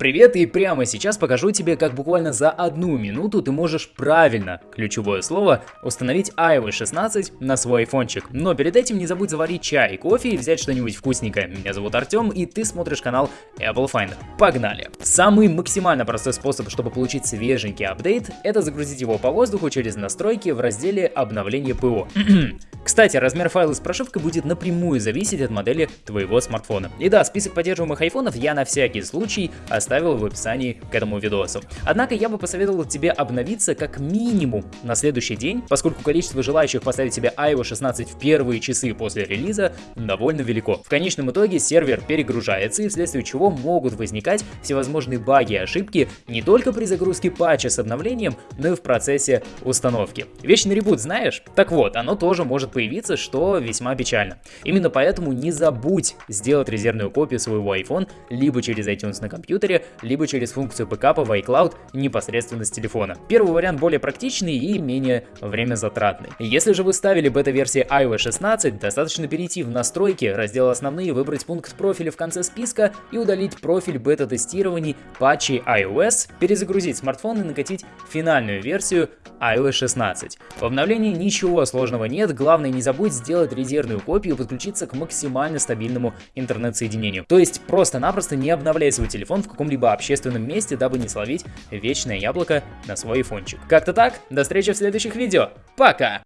Привет, и прямо сейчас покажу тебе, как буквально за одну минуту ты можешь правильно, ключевое слово, установить iOS 16 на свой айфончик. Но перед этим не забудь заварить чай, кофе и взять что-нибудь вкусненькое. Меня зовут Артем, и ты смотришь канал Apple Finder. Погнали! Самый максимально простой способ, чтобы получить свеженький апдейт, это загрузить его по воздуху через настройки в разделе обновление ПО. Кстати, размер файла с прошивкой будет напрямую зависеть от модели твоего смартфона. И да, список поддерживаемых айфонов я на всякий случай оставил в описании к этому видосу. Однако я бы посоветовал тебе обновиться как минимум на следующий день, поскольку количество желающих поставить себе iOS 16 в первые часы после релиза довольно велико. В конечном итоге сервер перегружается и вследствие чего могут возникать всевозможные баги и ошибки не только при загрузке патча с обновлением, но и в процессе установки. Вечный ребут знаешь? Так вот, оно тоже может появиться, что весьма печально. Именно поэтому не забудь сделать резервную копию своего iPhone либо через iTunes на компьютере, либо через функцию бэкапа в iCloud непосредственно с телефона. Первый вариант более практичный и менее время затратный. Если же вы ставили бета-версии iOS 16, достаточно перейти в настройки, раздел основные, выбрать пункт профиля в конце списка и удалить профиль бета-тестирований патчей iOS, перезагрузить смартфон и накатить финальную версию iOS 16. В обновлении ничего сложного нет, главное не забудь сделать резервную копию и подключиться к максимально стабильному интернет-соединению. То есть просто-напросто не обновляй свой телефон в каком-либо общественном месте, дабы не словить вечное яблоко на свой айфончик. Как-то так, до встречи в следующих видео, пока!